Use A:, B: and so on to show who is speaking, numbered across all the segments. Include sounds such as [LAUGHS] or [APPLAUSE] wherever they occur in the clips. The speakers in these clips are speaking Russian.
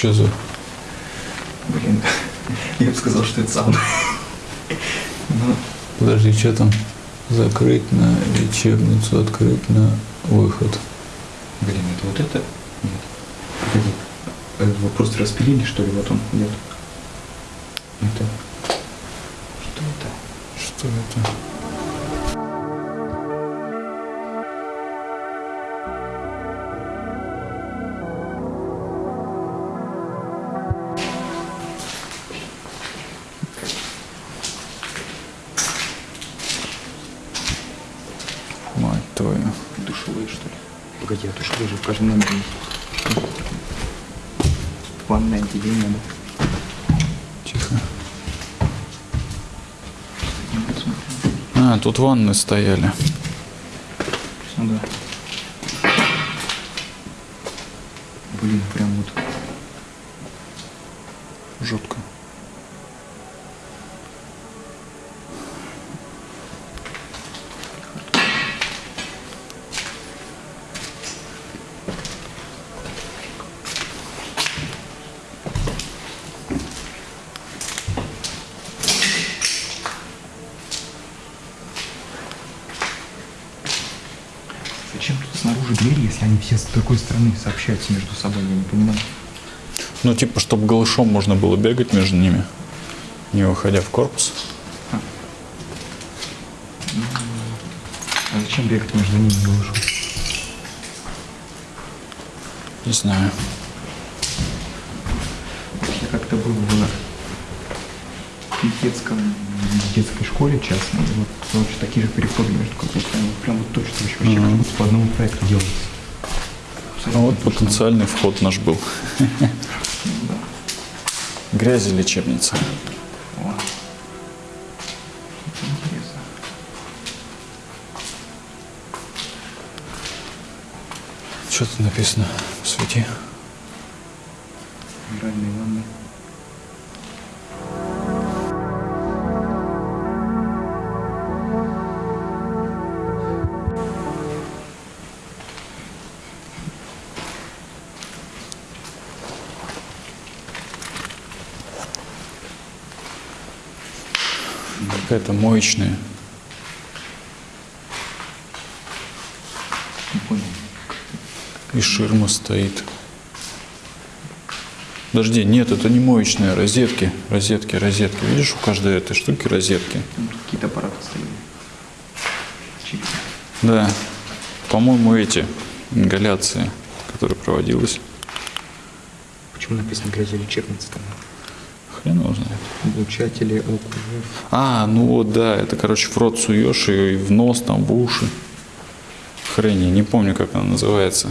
A: что за...
B: Блин, я бы сказал, что это сам. Ну,
A: Подожди, что там? Закрыть на лечебницу, открыть на выход.
B: блин, это вот это? Нет. Погоди. А Его просто распилили, что ли? Вот он. Нет. Это.
A: Твою.
B: Душевые, что ли? Погоди, а душевые же в каждом номере есть. Ванное отделение, да?
A: Тихо. А, тут ванны стояли.
B: Ну да. Блин, прям вот.
A: Жутко.
B: Зачем тут снаружи двери, если они все с такой стороны сообщаются между собой, я не понимаю.
A: Ну, типа, чтобы голышом можно было бегать между ними, не выходя в корпус.
B: А зачем бегать между ними голышом?
A: Не знаю.
B: Я как-то был в детском, в детской школе частной, вот короче, такие же переходы между корпусами, вот прям вот точно вообще, вообще как будто по одному проекту делается. Абсолютно
A: вот потенциальный вход наш был. Грязи лечебница. Что тут написано? Свети.
B: Минеральные ванны.
A: Какая-то моечная. И ширма стоит. Подожди, нет, это не моечная, розетки, розетки, розетки. Видишь, у каждой этой штуки розетки.
B: Какие-то аппараты стояли.
A: Да, по-моему, эти ингаляции, которые проводилась.
B: Почему написано грязи лечебница там?
A: Хрен его знает.
B: Облучатели.
A: А, ну вот, да, это, короче, в рот суешь ее и в нос, там, в уши. Хрень, я не помню, как она называется.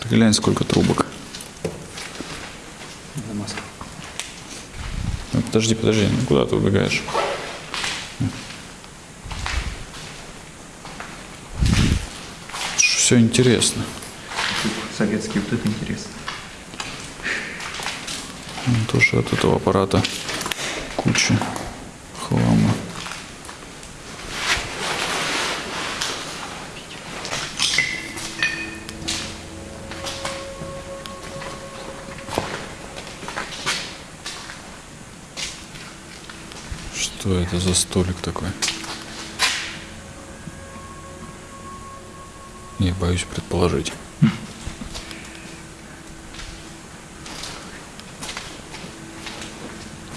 A: Ты глянь, сколько трубок. Ну, подожди, подожди, ну куда ты убегаешь? Все интересно.
B: Советский, вот это интересно.
A: Ну, Тоже от этого аппарата куча хлама. Что это за столик такой? Я боюсь предположить. [LAUGHS]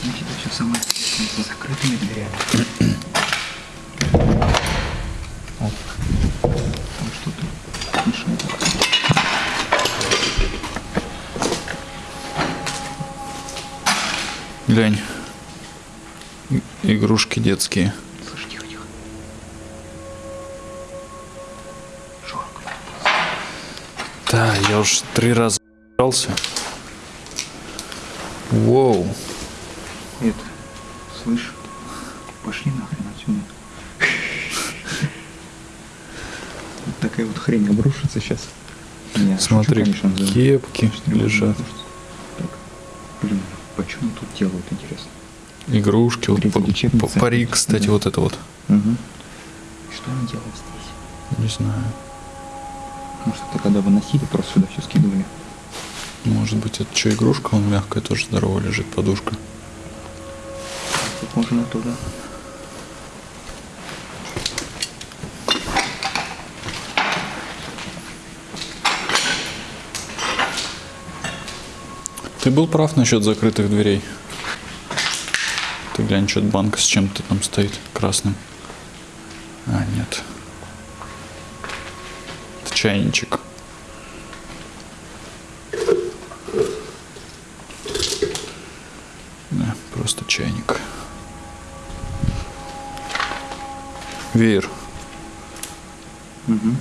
B: Знаете, это все самое интересное за закрытыми дверями. Оп. Там что-то мешает.
A: Глянь. Игрушки детские.
B: Слышь, тихо, тихо.
A: Да, я уж три раза брался. Воу.
B: Это, слышь, пошли нахрен отсюда. Вот такая вот хрень обрушится сейчас. Не,
A: Смотри,
B: шучу, конечно, да.
A: кепки лежат,
B: можно. Делают, интересно?
A: игрушки. Вот парик, кстати,
B: Да.
A: вот это вот.
B: Угу. Что они делают здесь?
A: Не знаю.
B: Может, это когда выносили, просто сюда все скидывали?
A: Может быть, это что, игрушка? Он мягкая тоже здорово лежит, подушка.
B: Похоже на то, да.
A: Ты был прав насчет закрытых дверей. Ты глянь, что банка с чем-то там стоит красным. А, нет. Это чайничек. Да, просто чайник. Веер.
B: Угу.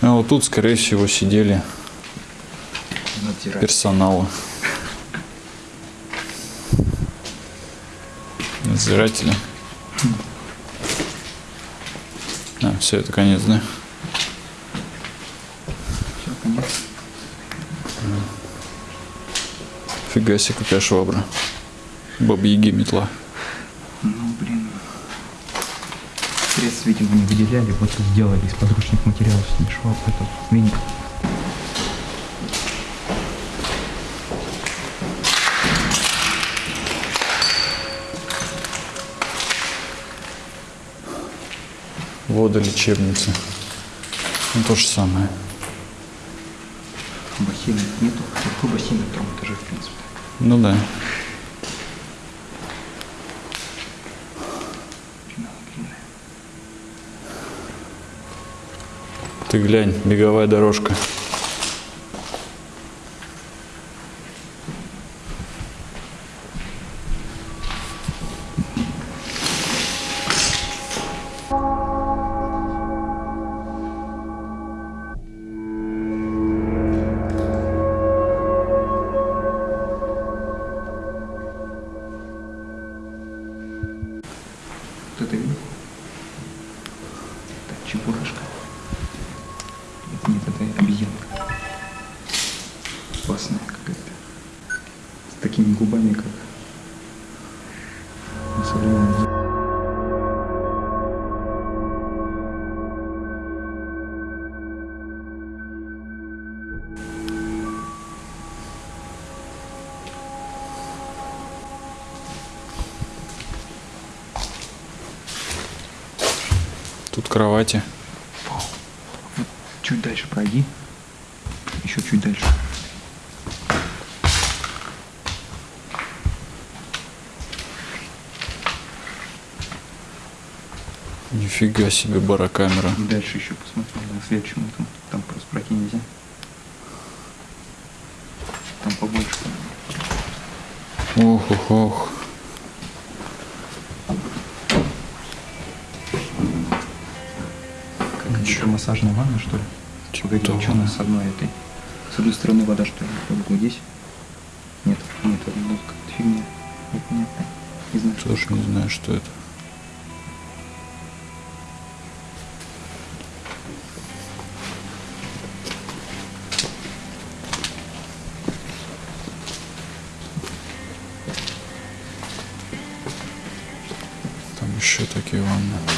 A: А вот тут, скорее всего, сидели
B: Надзирать.
A: персонала. Надзиратели. А, все, это конец, да?
B: Все, конец.
A: Фига себе, какая швабра. Бабьяги метла.
B: Ну, блин. Средств, видимо, не выделяли, вот тут сделали из подручных материалов ним шваб, этот веник.
A: Водолечебница. Ну, то же самое.
B: Бассейна нету. Какой бассейн на втором этаже, в принципе?
A: Ну да. Ты глянь, беговая дорожка.
B: Опасная какая-то. С такими губами, как современных.
A: Тут кровати.
B: Чуть дальше пройди. Еще чуть дальше.
A: Нифига себе барокамера.
B: Дальше еще посмотри на следующем этом. Там просто пройти нельзя. Там побольше.
A: Ох, ох, ох.
B: Как еще массажная ванна, что ли?
A: Типа
B: Погоди,
A: того.
B: а что у нас с одной этой? С одной стороны вода, что ли? Другой здесь? Нет, нет, это какая-то фигня. Непонятно. Не знаю,
A: Тоже не знаю, что это. Еще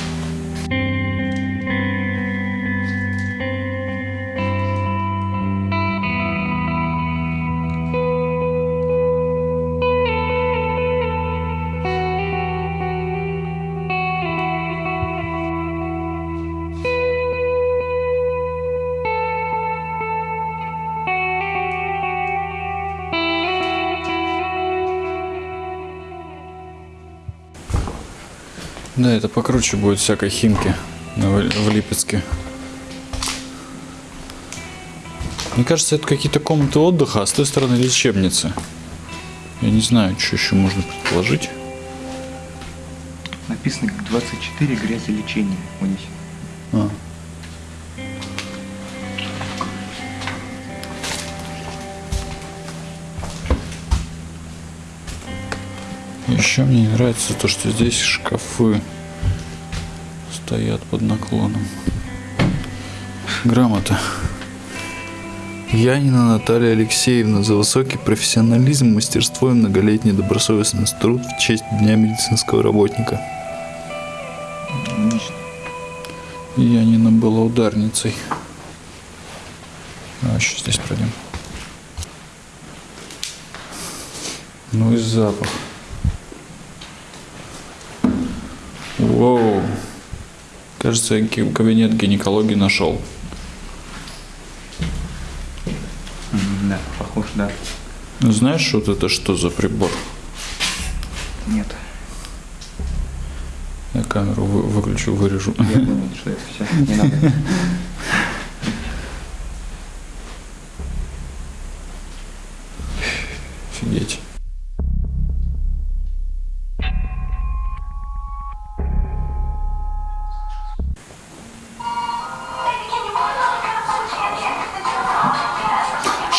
A: Да, это покруче будет всякой химки В- Липецке. Мне кажется, это какие-то комнаты отдыха, а с той стороны лечебницы. Я не знаю, что еще можно предположить.
B: Написано 24 грязи лечения. Вот здесь.
A: Еще мне не нравится то, что здесь шкафы стоят под наклоном. Грамота. Янина Наталья Алексеевна за высокий профессионализм, мастерство и многолетний добросовестный труд в честь Дня медицинского работника. Янина была ударницей. А еще здесь пройдем. Ну и запах. Воу. Кажется, я кабинет гинекологии нашел.
B: Да, похож, да.
A: Знаешь, вот это что за прибор?
B: Нет.
A: Я камеру вы- выключу, вырежу.
B: Я понял, что это все. Не надо. [LAUGHS]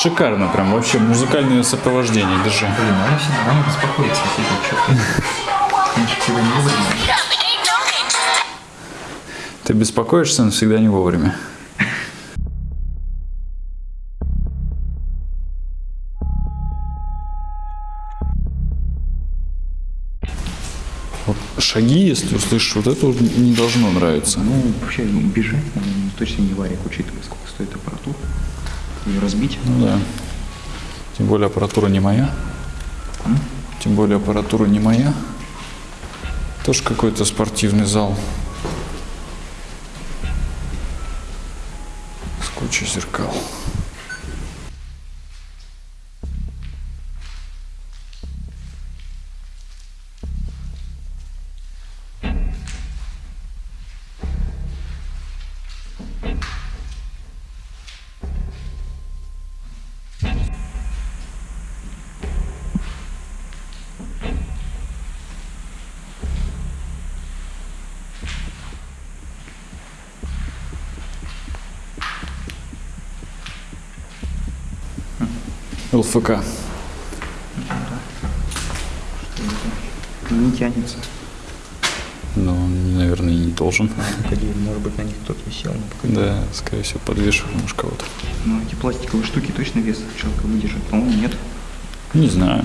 A: Шикарно прям, вообще музыкальное сопровождение, держи.
B: Блин, она всегда она беспокоится. Что ты?
A: Беспокоишься, но всегда не вовремя. Вот шаги, если услышишь, вот это не должно нравиться.
B: Ну, вообще, бежать наверное, точно не варик, учитывая, сколько стоит аппаратура. Ее разбить.
A: Ну да. Тем более аппаратура не моя. Тем более аппаратура не моя. Тоже какой-то спортивный зал. С кучей зеркал. ЛФК.
B: Не тянется.
A: Но он, наверное, не должен.
B: Погоди, может быть, на них кто-то висел, но.
A: Да, скорее всего, подвешиваем уж кого-то.
B: Ну, эти пластиковые штуки точно вес человека выдержат? По-моему, нет.
A: Не знаю.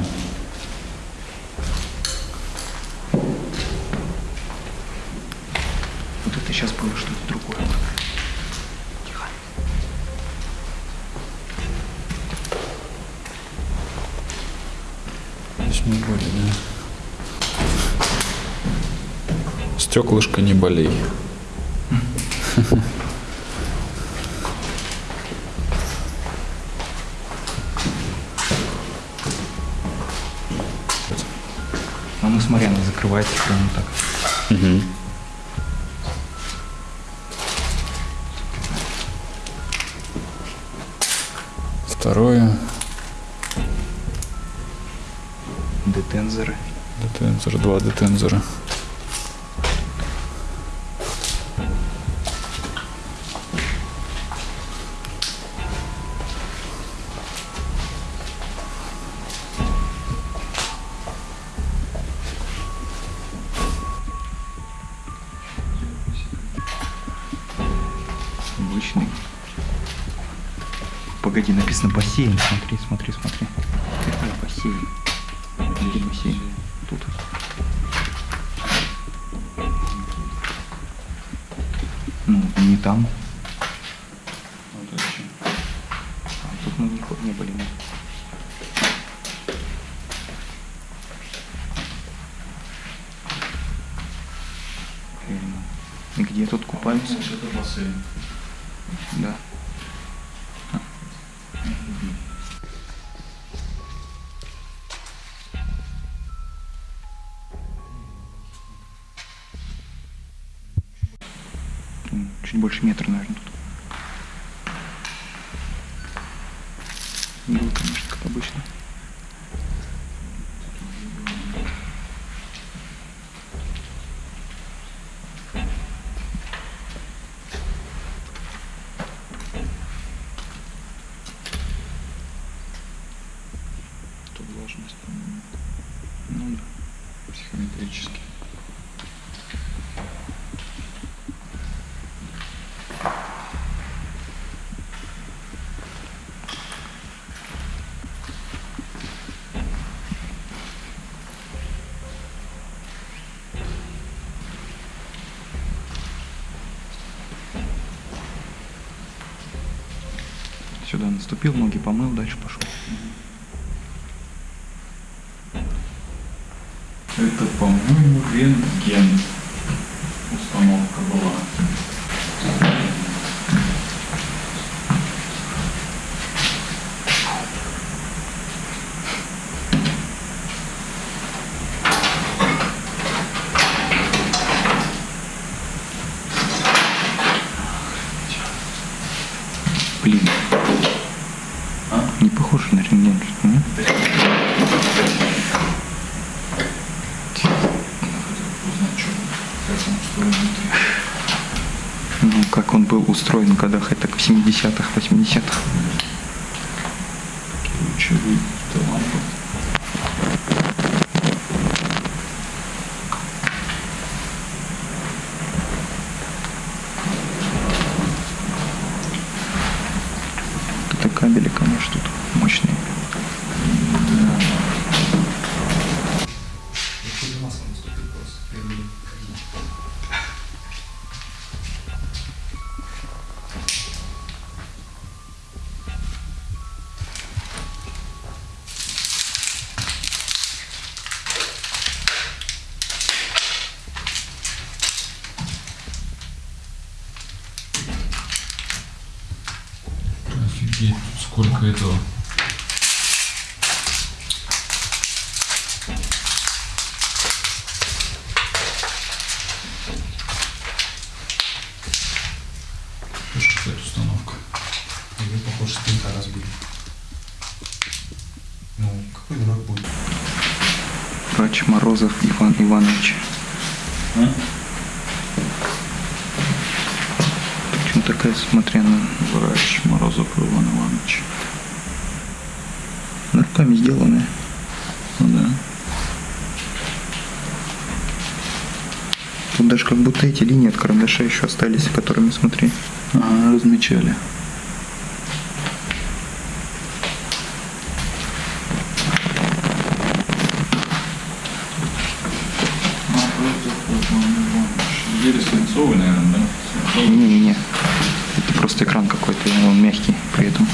A: Стеклышко не болей.
B: А ну смотри, она закрывается прямо так.
A: Второе.
B: Детензоры.
A: Детензор, два детензора.
B: 7, смотри, смотри, смотри. Чуть больше метра, наверное, тут. Было, конечно, как обычно. Наступил, ноги помыл, дальше пошел.
A: Это, по-моему, рентген.
B: Тут
A: сколько этого. Тоже какая-то установка.
C: Ее, похоже, спинка разбили. Ну, какой дурак будет?
B: Врач Морозов Иван Иванович.
A: А?
B: Смотря на...
A: Врач Морозов Иван Иванович.
B: Руками сделанная.
A: Ну да.
B: Тут даже как будто эти линии от карандаша еще остались, которыми смотри.
A: Ага, размечали. Еле свинцовый, наверное, да?
B: Не-не-не. Это просто экран какой-то, и он мягкий при этом.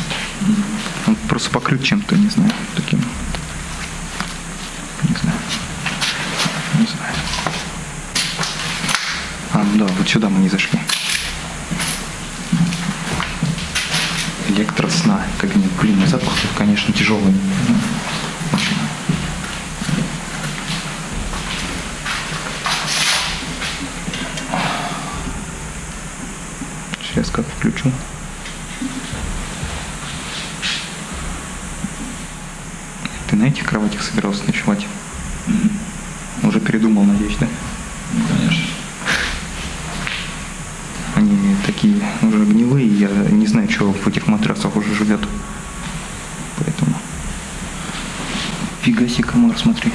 B: Он просто покрыт чем-то, не знаю, таким. Не знаю. Не знаю. А, ну да, вот сюда мы не зашли. Электросна. Кабинет. Блин, ну запах конечно, тяжелый. Сейчас как включу. Кроватях собирался ночевать? Уже передумал, надеюсь, да?
A: Ну, конечно.
B: Они такие уже гнилые, я не знаю, что в этих матрасах уже живет. Поэтому. Фига себе комар, смотри.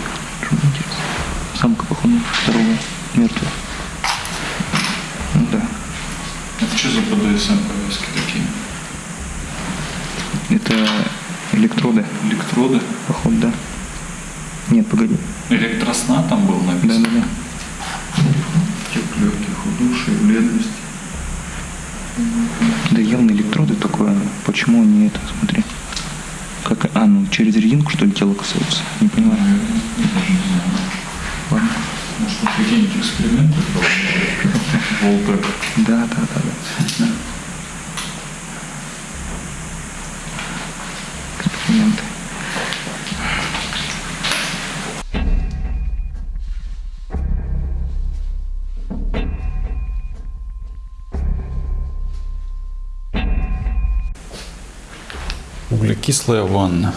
B: Почему они это, смотри. Как, а, ну через резинку что ли тело касаются? Не понимаю.
A: Не.
B: Ладно.
A: Может, какие-нибудь эксперименты. [LAUGHS]
B: Да, да, да, да.
A: Углекислая ванна.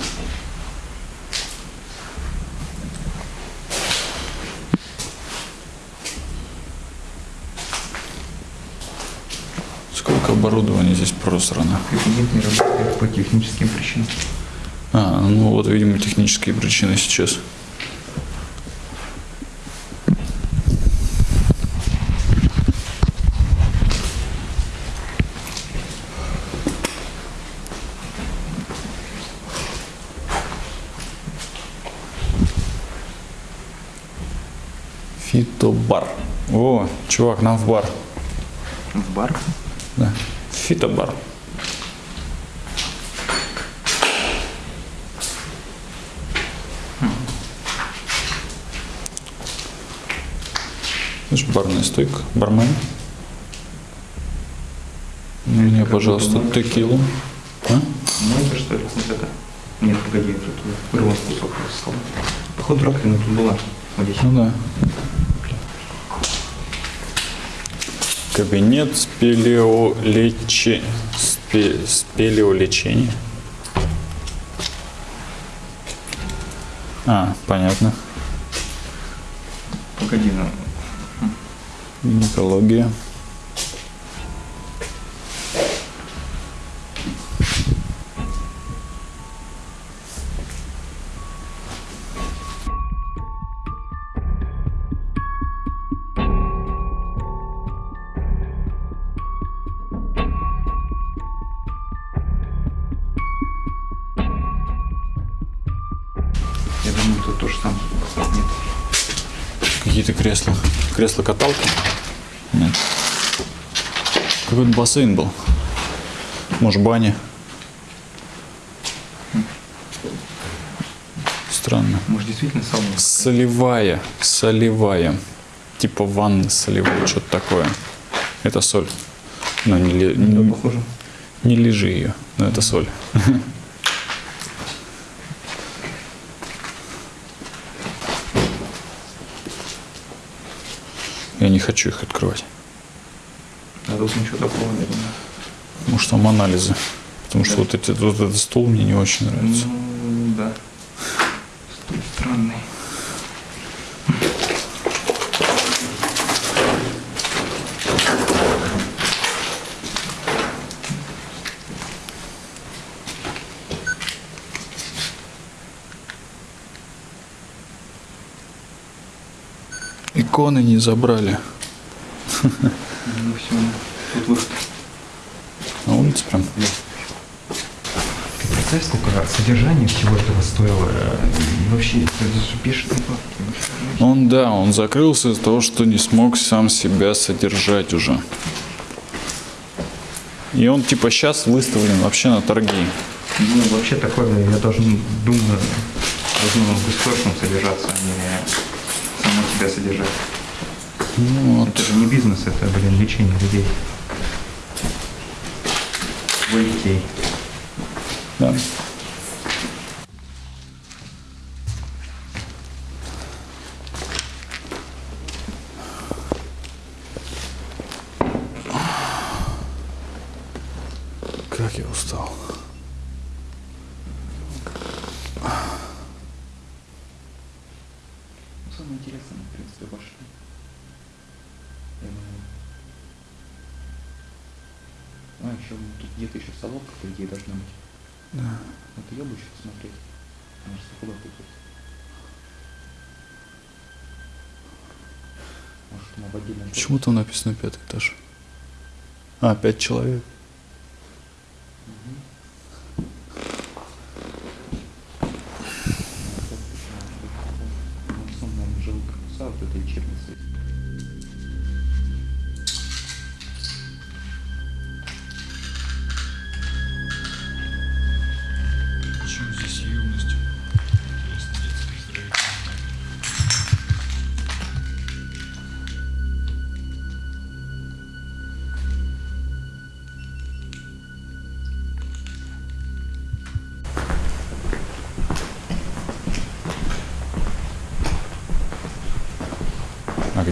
A: Сколько оборудования здесь просрано.
B: Кабинет не работает по техническим причинам.
A: А, ну вот, видимо, технические причины сейчас. Фитобар. О, чувак, нам в бар.
B: В бар?
A: Да. Фитобар. Хм. Видишь, барная стойка, бармен. Ну,
B: Мне,
A: пожалуйста, текилу. А?
B: Много, что ли, вот это? Нет, погоди, тут рванский сок Походу раковина тут была. Вот здесь.
A: Ну да. Кабинет спелеолечи... спе... спелеолечения. А, понятно.
B: Погоди.
A: Гинекология.
B: Я думаю, тут то же самое. Нет.
A: Какие-то кресла. Кресло-каталки? Нет. Какой-то бассейн был. Может, баня. Странно.
B: Может, действительно сауна?
A: Солевая. Солевая. Типа ванны солевой, что-то такое. Это соль. Но не, ли- не, не лежи ее. Но это соль. [LAUGHS] хочу их открывать.
B: А тут ничего такого, думаю.
A: Может, там анализы. Потому что
B: Да.
A: вот, эти, вот этот стол мне не очень нравится.
B: Ну, да. Стол странный.
A: Иконы не забрали.
B: Ну все, тут выход.
A: На улице прям.
B: Представь, сколько содержания всего этого стоило. э, и Вообще, это же бешеные бабки.
A: Он, да, он закрылся из-за того, что не смог сам себя содержать уже. И он типа сейчас выставлен вообще на торги.
B: Ну, вообще такое, я должен, думаю, должно государством содержаться, а не себя содержать.
A: Ну, вот.
B: Это же не бизнес, это, блин, лечение людей. Твоих детей.
A: Да.
B: А, еще тут где-то еще солодка, по идее, должна быть.
A: Да.
B: Вот ее бы еще посмотреть. Может, куда тыкать. Может, мы в отдельном...
A: Почему там написано пятый этаж? А, пять человек.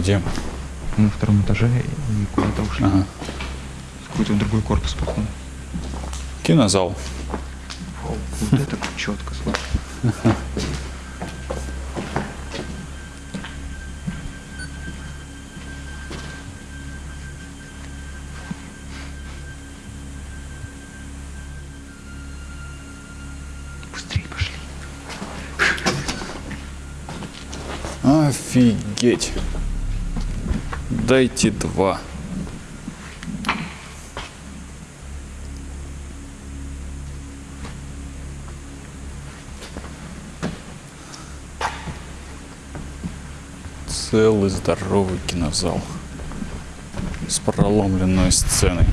A: Где?
B: Мы на втором этаже и куда-то ушли.
A: Ага.
B: В какой-то другой корпус, походу.
A: Кинозал.
B: Вау, вот это четко, пошли.
A: Офигеть. Дайте два. Целый здоровый кинозал с проломленной сценой.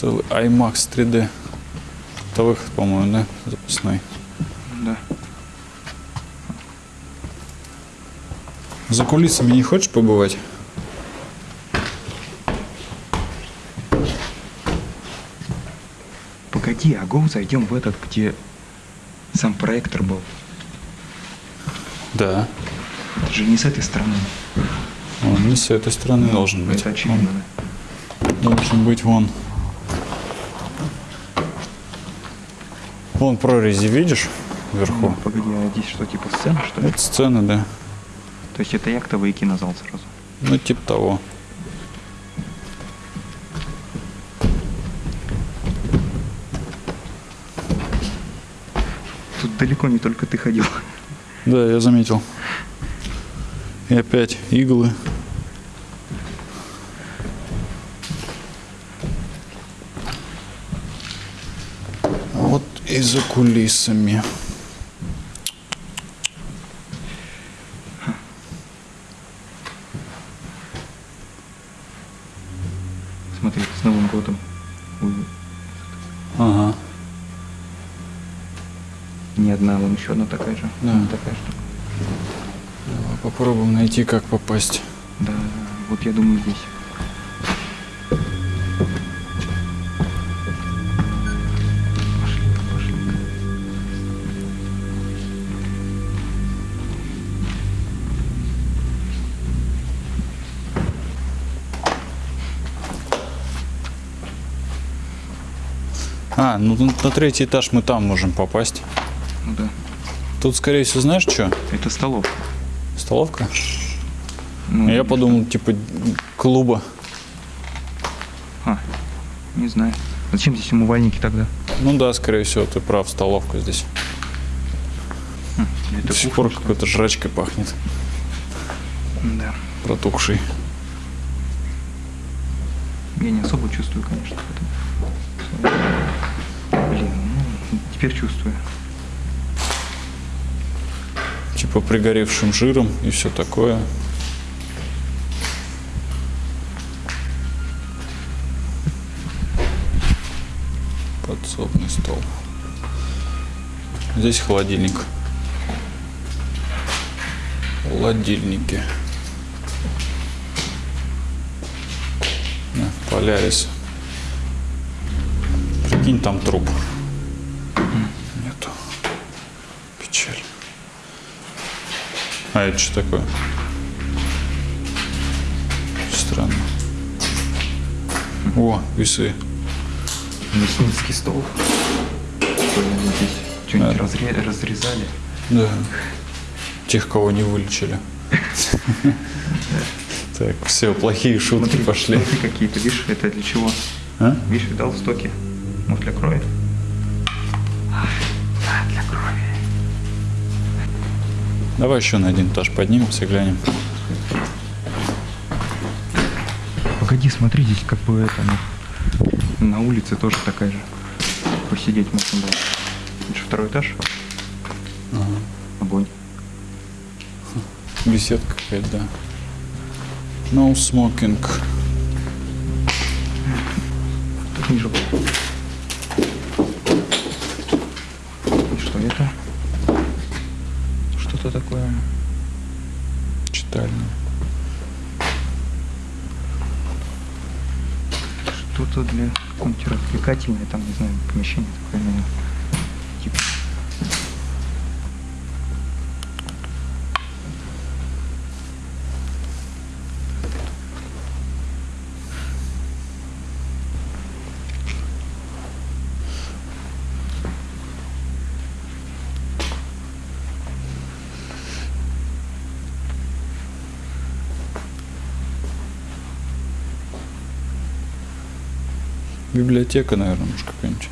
A: Целый IMAX 3D. Это выход, по-моему, да? Запасной.
B: Да.
A: За кулисами не хочешь побывать?
B: Погоди, а го зайдем в этот, где сам проектор был.
A: Да.
B: Это же не с этой стороны.
A: Он не с этой стороны должен быть.
B: Это очевидно. да.
A: Он должен быть вон. Вон прорези, видишь? Вверху.
B: Ну, Погоди, а здесь что, типа сцена, что ли?
A: Это сцена, да.
B: То есть это яхтовый кинозал сразу.
A: Ну, типа того.
B: Тут далеко не только ты ходил.
A: Да, я заметил. И опять иглы. А Вот и за кулисами.
B: Смотри, с Новым годом.
A: Ага.
B: Не одна, вон еще одна такая же.
A: Да.
B: Вон Такая штука.
A: Давай попробуем найти, как попасть.
B: Да, вот я думаю здесь.
A: Ну на третий этаж мы там можем попасть.
B: Ну да.
A: Тут, скорее всего, знаешь что?
B: Это столовка.
A: Столовка?
B: Ну,
A: Я подумал, типа клуба.
B: А, не знаю. Зачем здесь умывальники тогда?
A: Ну да, скорее всего, ты прав, столовка здесь. До
B: это
A: сих
B: кухня,
A: пор
B: что
A: какой-то жрачкой пахнет,
B: Да.
A: протухший.
B: Я не особо чувствую, конечно, теперь чувствую.
A: Типа пригоревшим жиром и все такое. Подсобный стол. Здесь холодильник. Холодильники. Полярис. Прикинь, там труп. Нету. Печаль. А это что такое? Странно. О, весы.
B: Мясницкий стол. Что-нибудь здесь что-нибудь
A: Да.
B: разре- разрезали.
A: Да. Тех, кого не вылечили. Так, все, плохие шутки пошли.
B: Смотри, какие-то, видишь, это для чего?
A: А?
B: Видишь, видал стоки? Может, для крови?
A: Давай еще на один этаж поднимемся, глянем.
B: Погоди, смотри, здесь как бы это, ну, на улице тоже такая же. Посидеть можно было. Это же второй этаж. Огонь.
A: Беседка какая-то, да. No smoking.
B: Тут ниже был. Что-то для развлекательное, там, не знаю, помещение такое, наверное.
A: Библиотека, наверное, может какая-нибудь.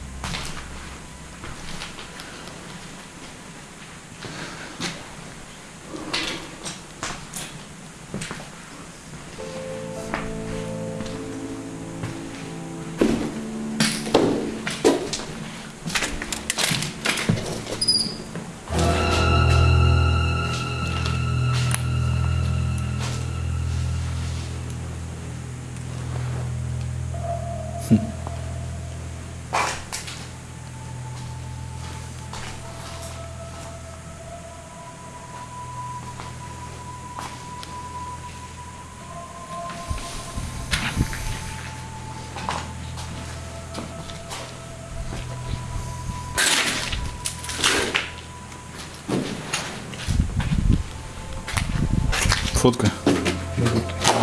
A: Фотка.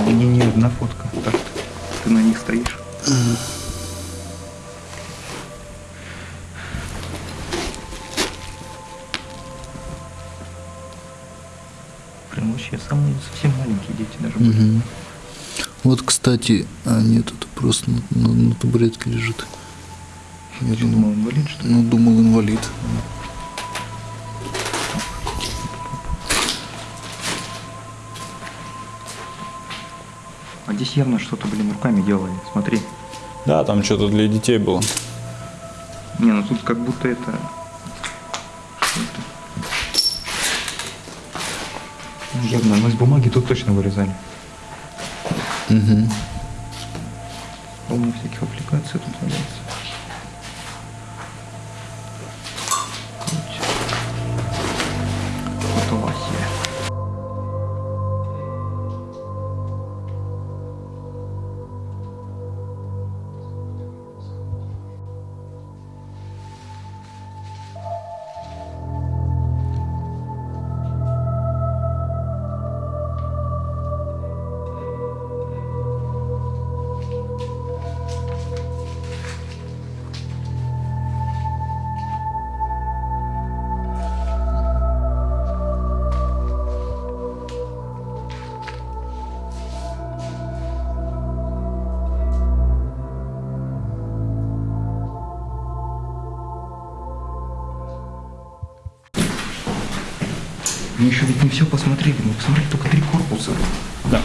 B: Не, не одна фотка. Так, ты на них стоишь. Прям вообще самые совсем маленькие дети даже были.
A: Мгм. Вот, кстати, а нет, это просто на, на- на табуретке лежит. Я думал,
B: инвалид что ли?
A: ну, думал, инвалид.
B: А здесь явно что-то, блин, руками делали. Смотри.
A: Да, там что-то для детей было.
B: Не, ну тут как будто это... Это? Ну, явно, но из бумаги тут точно вырезали.
A: Угу.
B: Полно всяких аппликаций тут валяется. Мы еще ведь не все посмотрели. Мы посмотрели только три корпуса.
A: Да.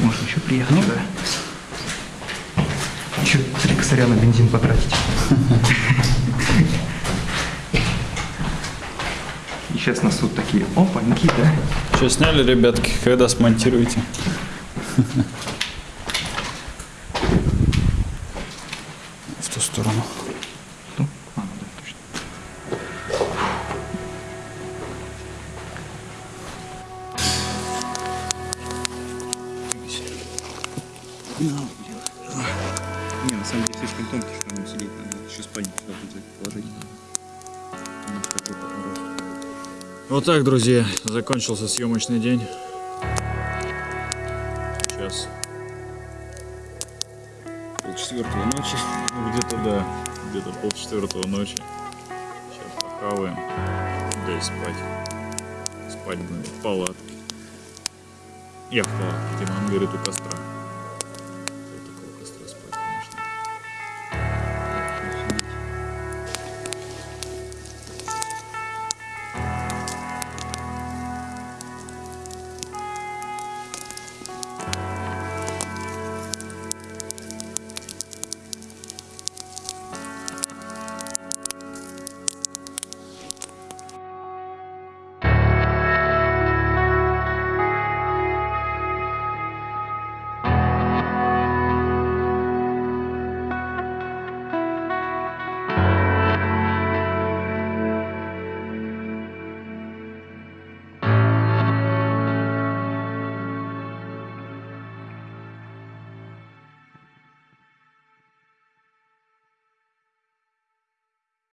B: Можно еще приехать, да. Еще три косаря на бензин потратить. И сейчас нас тут такие опаньки, да?
A: Что, сняли, ребятки? Когда смонтируете? Вот так, друзья, закончился съемочный день. Сейчас полчетвертого ночи. Ну, [LAUGHS] где-то, да, где-то полчетвертого ночи. Сейчас похаваем, да и спать. Спать будем в палатке. Я в палатке, Диман говорит, у костра.